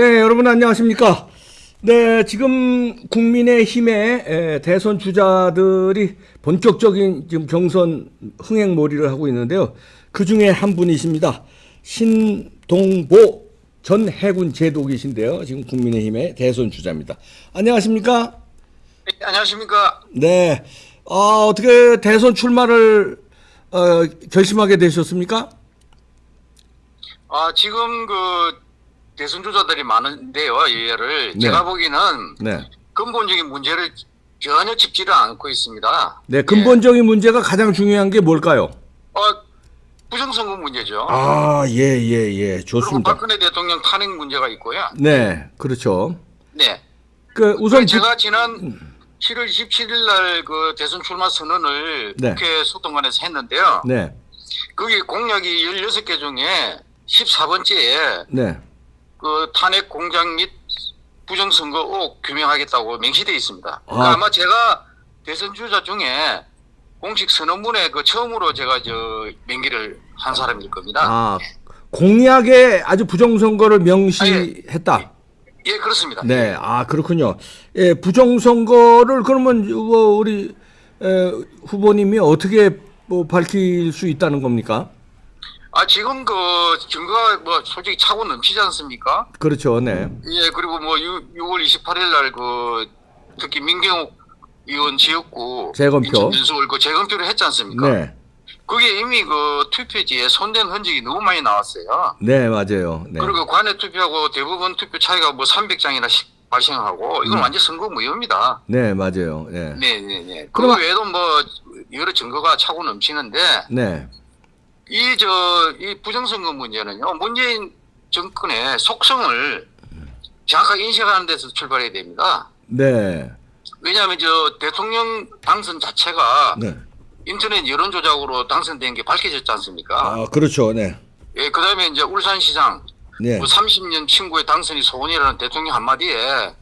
네, 여러분 안녕하십니까? 네, 지금 국민의힘의 에, 대선 주자들이 본격적인 지금 경선 흥행몰이를 하고 있는데요. 그 중에 한 분이십니다. 신동보 전 해군 제독이신데요. 지금 국민의힘의 대선 주자입니다. 안녕하십니까? 네, 안녕하십니까. 네, 어, 어떻게 대선 출마를 어, 결심하게 되셨습니까? 아, 지금 그 대선 주자들이 많은데요, 예를. 네. 제가 보기에는 네. 근본적인 문제를 전혀 짚지를 않고 있습니다. 네, 근본적인 문제가 가장 중요한 게 뭘까요? 어, 부정선거 문제죠. 아, 예, 예, 예. 좋습니다. 박근혜 대통령 탄핵 문제가 있고요. 네, 그렇죠. 네. 그 우선 그리고 부- 제가 지난 7월 27일 날 그 대선 출마 선언을 네. 국회 소통관에서 했는데요. 네, 거기 공약이 16개 중에 14번째에 네, 그 탄핵 공작 및 부정선거 의혹 규명하겠다고 명시되어 있습니다. 그러니까 아. 아마 제가 대선 주자 중에 공식 선언문에 그 처음으로 제가 저 명기를 한 사람일 겁니다. 아 공약에 아주 부정선거를 명시했다. 예, 그렇습니다. 네, 아 그렇군요. 예, 부정선거를 그러면 뭐 우리 에, 후보님이 어떻게 뭐 밝힐 수 있다는 겁니까? 아 지금 그 증거가 뭐 솔직히 차고 넘치지 않습니까? 그렇죠, 네, 예, 그리고 뭐 6, 6월 28일 날그 특히 민경욱 의원 지역구 재검표. 인천 윤수월 그 재검표를 했지 않습니까? 네, 그게 이미 그 투표지에 손댄 흔적이 너무 많이 나왔어요. 네 맞아요. 네, 그리고 관내 투표하고 대부분 투표 차이가 뭐 300장이나 발생하고 이건 음. 완전 선거 무효입니다. 네 맞아요. 네, 네, 네, 네. 그 외에도 뭐 여러 증거가 차고 넘치는데 네, 이 저 이 부정선거 문제는요 문재인 정권의 속성을 정확하게 인식하는 데서 출발해야 됩니다. 네, 왜냐하면 저 대통령 당선 자체가 네. 인터넷 여론 조작으로 당선된 게 밝혀졌지 않습니까? 아 그렇죠, 네, 예, 그 다음에 이제 울산시장 네, 뭐 30년 친구의 당선이 소원이라는 대통령 한마디에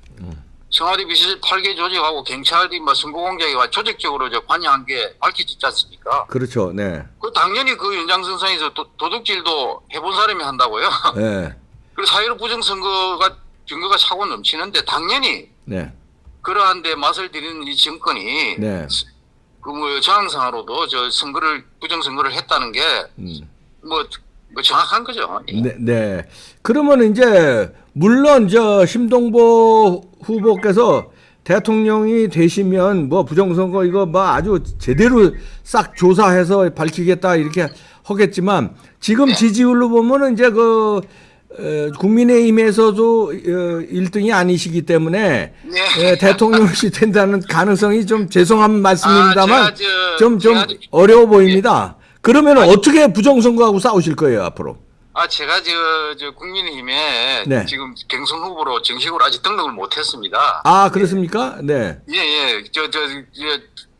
청와대 비서실 8개 조직하고 경찰이 뭐 선거 공작에와 조직적으로 저 관여한 게 밝혀졌지 않습니까? 그렇죠, 네, 그 당연히 그 연장선상에서 도, 도둑질도 해본 사람이 한다고요. 네, 그리고 사회로 부정선거가 증거가 차고 넘치는데 당연히 네, 그러한데 맛을 들이는 이 정권이 네. 그뭐 정황상으로도 저 선거를 부정선거를 했다는 게뭐 음. 뭐 정확한 거죠. 예. 네, 네. 그러면 이제 물론 저 심동보 후보께서 대통령이 되시면 뭐 부정선거 이거 뭐 아주 제대로 싹 조사해서 밝히겠다 이렇게 하겠지만 지금 지지율로 보면은 이제 그 어, 국민의힘에서도 어, 1등이 아니시기 때문에 네. 예, 대통령이 된다는 가능성이 좀 죄송한 말씀입니다만 아, 제가 저- 좀좀 제가- 어려워 보입니다. 그러면 어떻게 부정선거하고 싸우실 거예요 앞으로? 아, 제가 저, 저 국민의힘에 네. 지금 경선 후보로 정식으로 아직 등록을 못했습니다. 아 그렇습니까? 네. 예, 예, 저, 저, 저,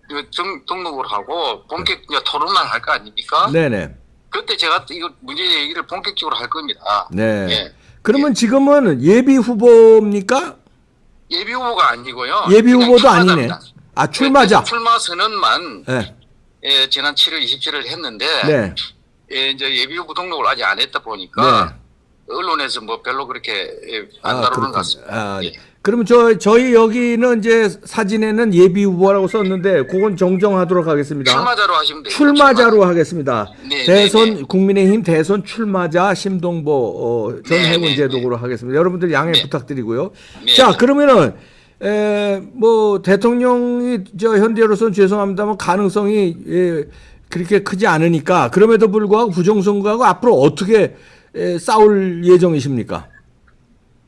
저 등, 등록을 하고 본격 이제 토론을 할거 아닙니까? 네네. 그때 제가 또 이거 문제 얘기를 본격적으로 할 겁니다. 네. 예. 그러면 지금은 예비 후보입니까? 예비 후보가 아니고요. 예비 후보도 아니네. 아 출마자. 출마 선언만 네. 예, 지난 7월 27일 했는데 네. 예, 이제 예비 후보 등록을 아직 안 했다 보니까 네. 언론에서 뭐 별로 그렇게 예, 안 아, 다루는 것. 같습니다. 아, 예. 그러면 저 저희 여기는 이제 사진에는 예비 후보라고 썼는데 그건 정정하도록 하겠습니다. 출마자로 하시면 돼요. 출마자로 하겠습니다. 네, 대선 네, 네. 국민의힘 대선 출마자 심동보 어, 전 네, 해군 네, 제독으로 하겠습니다. 여러분들 양해 네. 부탁드리고요. 네. 자 그러면은 에, 뭐 대통령이 저 현재로서는 죄송합니다만 가능성이 예, 그렇게 크지 않으니까 그럼에도 불구하고 부정선거하고 앞으로 어떻게 에, 싸울 예정이십니까?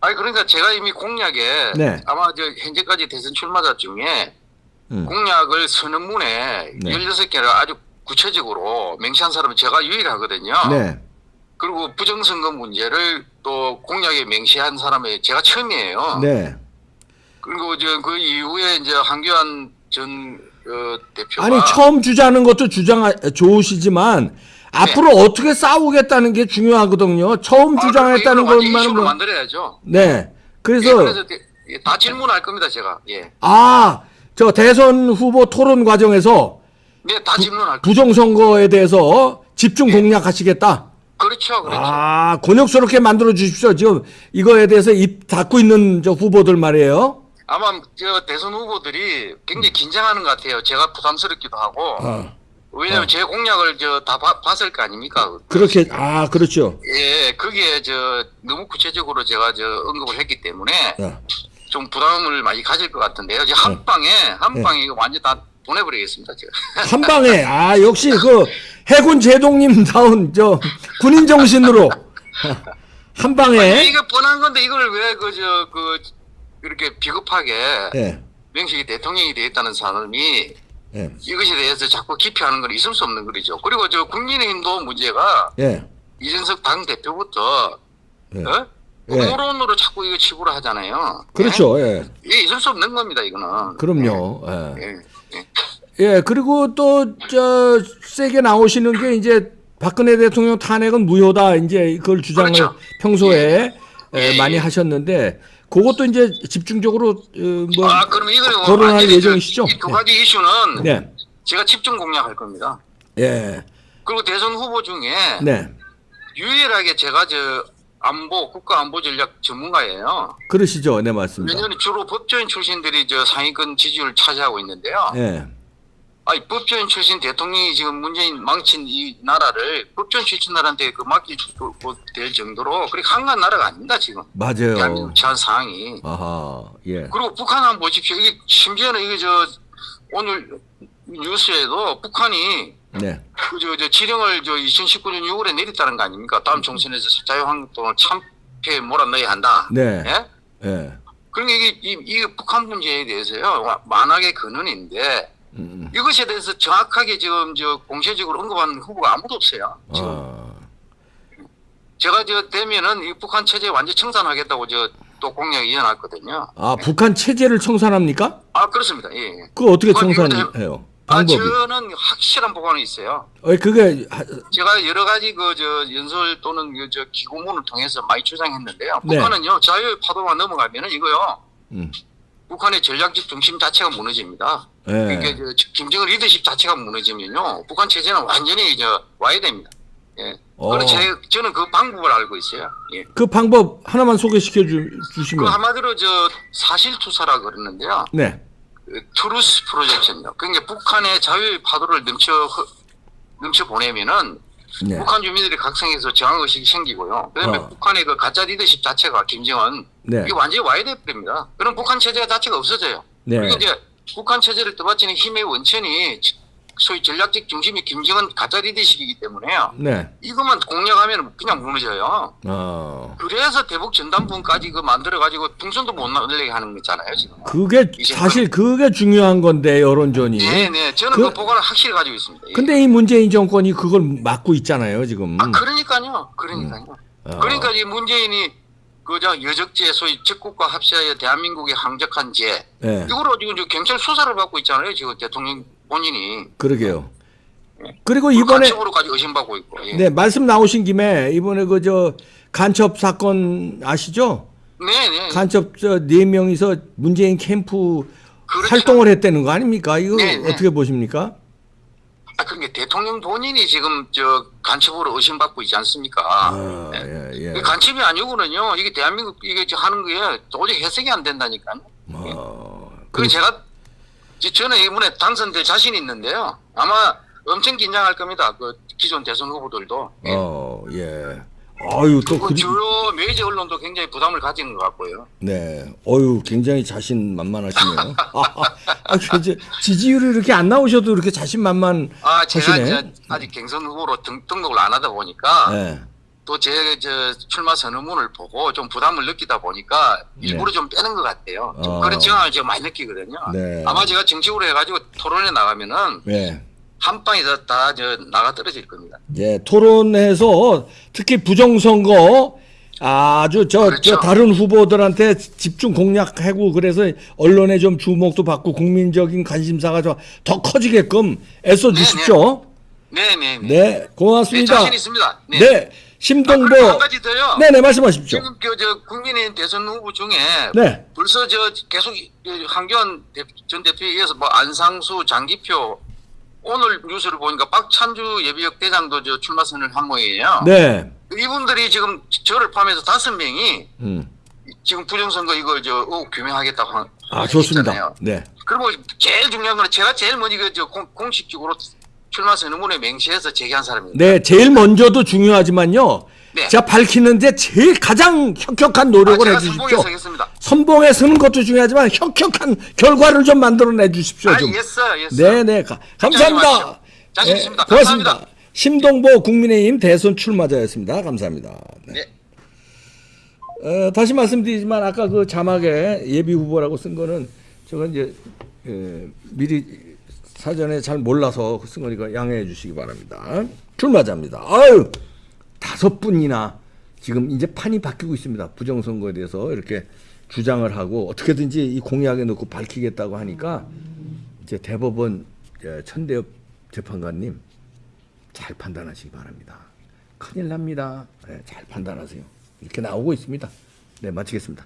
아니 그러니까 제가 이미 공약에 네. 아마 저 현재까지 대선 출마자 중에 음. 공약을 선언문에 네. 16개를 아주 구체적으로 명시한 사람은 제가 유일하거든요. 네, 그리고 부정선거 문제를 또 공약에 명시한 사람이 제가 처음이에요. 네. 그리고 저그 이후에 이제 한교안 전 어, 대표가 아니 처음 주자는 것도 주장 좋으시지만 앞으로 어떻게 싸우겠다는 게 중요하거든요. 처음 아, 주장했다는 것만은 뭐, 만들어야죠. 네. 예, 그래서 그래서 대- 예, 다 질문할 겁니다, 제가. 예. 아, 저 대선 후보 토론 과정에서 네, 다 질문할 겁니다. 부정선거에 대해서 집중 공략하시겠다. 그, 그렇죠, 그렇죠. 아, 곤욕스럽게 만들어 주십시오. 지금 이거에 대해서 입 닫고 있는 저 후보들 말이에요. 아마 저 대선 후보들이 굉장히 긴장하는 것 같아요. 제가 부담스럽기도 하고. 아, 왜냐면 제 공약을 저 다 봤을 거 아닙니까? 그렇게 아, 그렇죠. 예, 거기에 저 너무 구체적으로 제가 저 언급을 했기 때문에 야. 좀 부담을 많이 가질 것 같은데요. 이제 한 방에 한 방에 이거 완전 다 보내버리겠습니다. 제가. 한 방에 아 역시 그 해군 제독님 다운 저 군인 정신으로 한 아니, 방에 이게 뻔한 건데 이걸 왜 그 저그 이렇게 비겁하게 예. 명식이 대통령이 되었다는 사람이 예. 이것에 대해서 자꾸 기피하는 건 있을 수 없는 거죠. 그리고 저 국민의힘도 문제가 예. 이준석 당 대표부터 예. 어? 예. 공론으로 자꾸 이거 치부를 하잖아요. 그렇죠. 예. 예? 이게 있을 수 없는 겁니다. 이거는. 그럼요. 예. 예. 그리고 또 저 세게 나오시는 게 이제 박근혜 대통령 탄핵은 무효다 이제 그걸 주장을 그렇죠. 평소에 많이 예. 하셨는데 그것도 이제 집중적으로 어, 뭐 아, 그럼 이거는 뭐 거론할 예정이시죠? 이 두 가지 이슈는 네, 제가 집중 공략할 겁니다. 예, 그리고 대선 후보 중에 네, 유일하게 제가 저 안보 국가 안보 전략 전문가예요. 그러시죠, 네 맞습니다. 왜냐하면 주로 법조인 출신들이 저 상위권 지지율을 차지하고 있는데요. 예, 아니 법조인 출신 대통령이 지금 문재인 망친 이 나라를 법조인 그 맡길 그- 그- 될 정도로 그렇게 한가한 나라가 아닙니다 지금 맞아요. 대한민국 처한 상황이. 아하, 예, 그리고 북한 한번 보십시오. 이게 심지어는 이게 저 오늘 뉴스에도 북한이 네, 그저 저 지령을 저 2019년 6월에 내렸다는 거 아닙니까? 다음 총선에서 자유한국당을 참패 몰아넣어야 한다. 네, 예? 예, 그러니까 이게 이, 이 북한 문제에 대해서요 와- 만악의 근원인데 음, 이것에 대해서 정확하게 지금 저 공세적으로 언급하는 후보가 아무도 없어요. 지금 아, 제가 저 되면은 이 북한 체제 완전 청산하겠다고 저 또 공약 이어놨거든요. 아 북한 체제를 청산합니까? 아 그렇습니다. 예. 예. 그 어떻게 청산해요? 아 방법이? 저는 확실한 보관이 있어요. 어, 그게 하- 제가 여러 가지 그 저 연설 또는 그 저 기고문을 통해서 많이 주장했는데요. 네. 북한은요 자유의 파도가 넘어가면은 이거요 음, 북한의 전략적 중심 자체가 무너집니다. 예. 그러니까 저 김정은 리더십 자체가 무너지면요 북한 체제는 완전히 저 와해됩니다. 예. 어. 그래서 제, 저는 그 방법을 알고 있어요. 예. 그 방법 하나만 소개시켜 주, 그 주시면. 한마디로 저 사실 투사라 그러는데요. 네. 그 truth projection요. 그러니까 북한의 자유의 파도를 넘쳐 흐- 넘쳐 보내면은 네. 북한 주민들이 각성해서 저항 의식이 생기고요. 그다음에 어. 북한의 그 가짜 리더십 자체가 김정은 네. 이게 완전히 됩니다. 그럼 북한 체제 자체가 없어져요. 네. 그리고 이제 북한 체제를 떠받치는 힘의 원천이 소위 전략적 중심이 김정은 가짜 리더십이기 때문에요. 네. 이것만 공략하면 그냥 무너져요. 어. 그래서 대북 전단부까지 그 만들어 가지고 풍선도 못 날리게 하는 거잖아요 지금. 그게 사실 그게 중요한 건데 여론전이. 네 네. 저는 그- 그, 보관을 확실히 가지고 있습니다. 예. 근데 이 문재인 정권이 그걸 막고 있잖아요, 지금. 아 그러니까요. 그러니까요. 어. 그러니까 이 문재인이 그저 여적죄 소위 적국과 합시하여 대한민국에 항적한 죄 네. 이거로 지금 저 경찰 수사를 받고 있잖아요. 지금 대통령 본인이 그러게요. 그리고 이번에 간첩으로까지 의심받고 있고. 예. 네, 말씀 나오신 김에 이번에 그 저 간첩 사건 아시죠? 네네. 간첩 저네 명이서 문재인 캠프 그렇죠. 활동을 했다는 거 아닙니까? 이거 네, 네. 어떻게 보십니까? 아, 그러니까 대통령 본인이 지금 저 간첩으로 의심받고 있지 않습니까? 아, 네. 예, 예. 그 간첩이 아니고는요. 이게 대한민국 이게 저 하는 게 도저히 해석이 안 된다니까요. 어, 그 제가 지- 저는 이번에 당선될 자신이 있는데요. 아마 엄청 긴장할 겁니다. 그 기존 대선 후보들도. 예. 어, 예. 아유 또그 그, 주요 메이저 언론도 굉장히 부담을 가지는 것 같고요. 네, 어유 굉장히 자신 만만하시네요. 아, 아, 아, 그, 지지율이 이렇게 안 나오셔도 이렇게 자신 만만 아, 제가 하시네. 이제 아직 경선 후보로 등, 등록을 안 하다 보니까 네. 또 제 저 출마 선언문을 보고 좀 부담을 느끼다 보니까 일부러 네. 좀 빼는 것 같아요. 좀 어. 그런 정황을 제가 많이 느끼거든요. 네. 아마 제가 정식으로 해가지고 토론에 나가면은 네. 한 방에 다 저 나가 떨어질 겁니다. 예, 토론에서 특히 부정선거 아주 저, 그렇죠. 저 다른 후보들한테 집중 공략하고 그래서 언론에 좀 주목도 받고 국민적인 관심사가 좀더 커지게끔 애써 주십시오. 네네. 네, 네, 고맙습니다. 자신 있습니다. 네. 네, 아, 심동보. 그리고 한 가지 더요. 네네, 말씀하십시오. 지금 그 저 국민의힘 대선 후보 중에 네, 벌써 저 계속 이- 이 한교안 대- 전 대표에 이어서 뭐 안상수, 장기표 오늘 뉴스를 보니까 박찬주 예비역 대장도 저 출마 선을 한 모양이에요. 네, 이분들이 지금 저를 포함해서 다섯 명이 음. 지금 부정선거 이거 저 의혹 규명하겠다고 한아 좋습니다. 했잖아요. 네. 그리고 제일 중요한 거는 제가 제일 먼저 그 저 공- 공식적으로 출마 선언문에 명시해서 제기한 사람입니다. 네, 제일 먼저도 중요하지만요. 네. 제가 밝히는데 제일 가장 혁혁한 아, 노력을 제가 해주십시오. 선봉에 서는 것도 중요하지만 혁혁한 결과를 좀 만들어내 주십시오. 아, 좀. yes, yes. 네, 네. 가- 감사합니다. 네. 고맙습니다. 감사합니다. 심동보 국민의힘 대선 출마자였습니다. 감사합니다. 네. 네. 어, 다시 말씀드리지만 아까 그 자막에 예비 후보라고 쓴 거는 저건 이제 에, 미리 사전에 잘 몰라서 쓴 거니까 양해해 주시기 바랍니다. 출마자입니다. 아유 다섯 분이나 지금 이제 판이 바뀌고 있습니다. 부정선거에 대해서 이렇게 주장을 하고 어떻게든지 이 공약에 넣고 밝히겠다고 하니까 이제 대법원 예, 천대엽 재판관님 잘 판단하시기 바랍니다. 큰일 납니다. 네, 잘 판단하세요. 이렇게 나오고 있습니다. 네, 마치겠습니다.